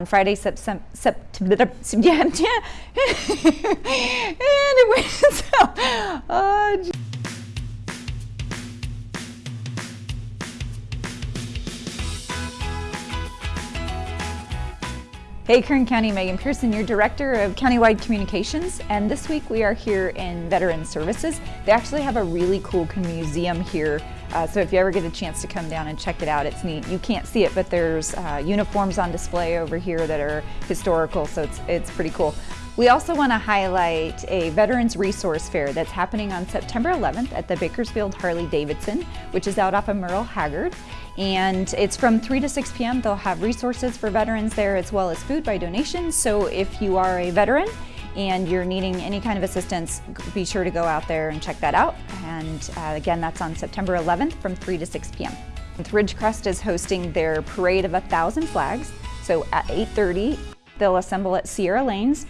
On Friday, September, anyway, so, uh, Hey Kern County, Megan Pearson, your Director of Countywide Communications, and this week we are here in Veteran Services. They actually have a really cool museum here uh, so if you ever get a chance to come down and check it out, it's neat. You can't see it, but there's uh, uniforms on display over here that are historical, so it's, it's pretty cool. We also want to highlight a Veterans Resource Fair that's happening on September 11th at the Bakersfield Harley-Davidson, which is out off of Merle Haggard. And it's from 3 to 6 p.m. They'll have resources for veterans there as well as food by donation. So if you are a veteran and you're needing any kind of assistance, be sure to go out there and check that out. And uh, again, that's on September 11th from 3 to 6 p.m. Ridgecrest is hosting their Parade of a Thousand Flags. So at 8.30, they'll assemble at Sierra Lanes.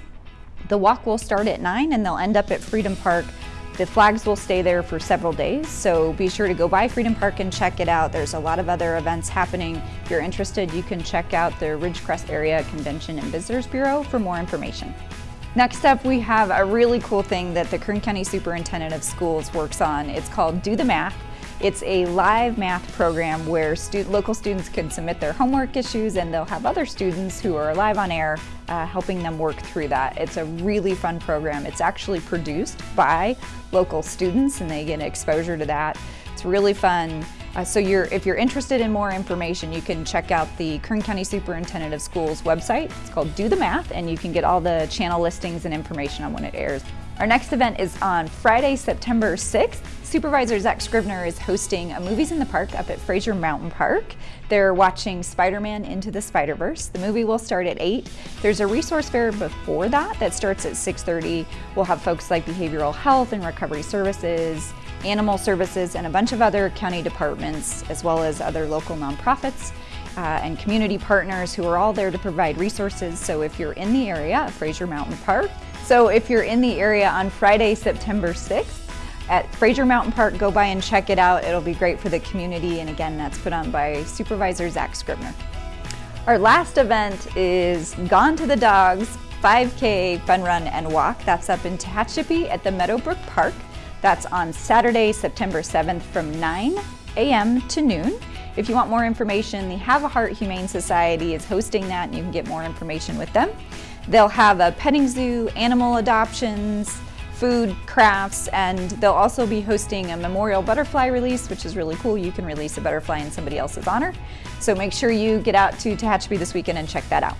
The walk will start at 9 and they'll end up at Freedom Park. The flags will stay there for several days, so be sure to go by Freedom Park and check it out. There's a lot of other events happening. If you're interested, you can check out the Ridgecrest Area Convention and Visitors Bureau for more information. Next up, we have a really cool thing that the Kern County Superintendent of Schools works on. It's called Do the Math. It's a live math program where stu local students can submit their homework issues and they'll have other students who are live on air uh, helping them work through that. It's a really fun program. It's actually produced by local students and they get exposure to that. It's really fun. Uh, so you're, if you're interested in more information, you can check out the Kern County Superintendent of Schools website. It's called Do the Math, and you can get all the channel listings and information on when it airs. Our next event is on Friday, September 6th. Supervisor Zack Scrivner is hosting a Movies in the Park up at Frazier Mountain Park. They're watching Spider-Man Into the Spider-Verse. The movie will start at 8. There's a resource fair before that that starts at 6.30. We'll have folks like behavioral health and recovery services, animal services, and a bunch of other county departments, as well as other local nonprofits uh, and community partners who are all there to provide resources. So if you're in the area Frazier Mountain Park, so if you're in the area on Friday, September 6th, at Frazier Mountain Park, go by and check it out. It'll be great for the community. And again, that's put on by Supervisor Zack Scrivner. Our last event is Gone to the Dogs 5K Fun Run and Walk. That's up in Tehachapi at the Meadowbrook Park. That's on Saturday, September 7th from 9 a.m. to noon. If you want more information, the Have a Heart Humane Society is hosting that and you can get more information with them. They'll have a petting zoo, animal adoptions, food, crafts, and they'll also be hosting a memorial butterfly release, which is really cool. You can release a butterfly in somebody else's honor. So make sure you get out to Tehachapi this weekend and check that out.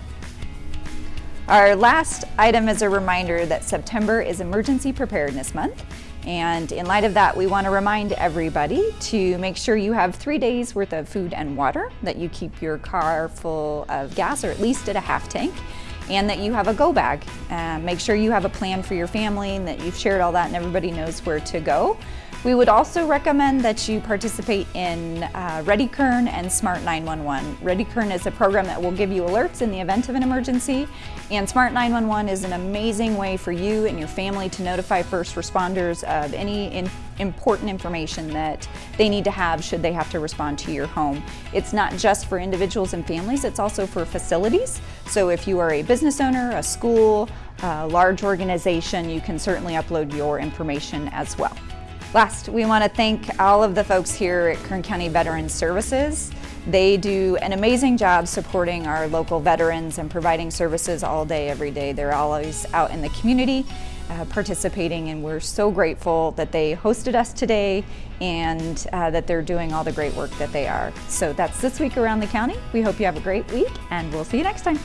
Our last item is a reminder that September is Emergency Preparedness Month. And in light of that, we want to remind everybody to make sure you have three days worth of food and water, that you keep your car full of gas or at least at a half tank, and that you have a go bag. Uh, make sure you have a plan for your family and that you've shared all that and everybody knows where to go. We would also recommend that you participate in uh, ReadyKern and Smart 911. ReadyKern is a program that will give you alerts in the event of an emergency, and Smart 911 is an amazing way for you and your family to notify first responders of any in important information that they need to have should they have to respond to your home. It's not just for individuals and families, it's also for facilities. So if you are a business owner, a school, a large organization, you can certainly upload your information as well. Last, we want to thank all of the folks here at Kern County Veterans Services. They do an amazing job supporting our local veterans and providing services all day, every day. They're always out in the community uh, participating and we're so grateful that they hosted us today and uh, that they're doing all the great work that they are. So that's this week around the county. We hope you have a great week and we'll see you next time.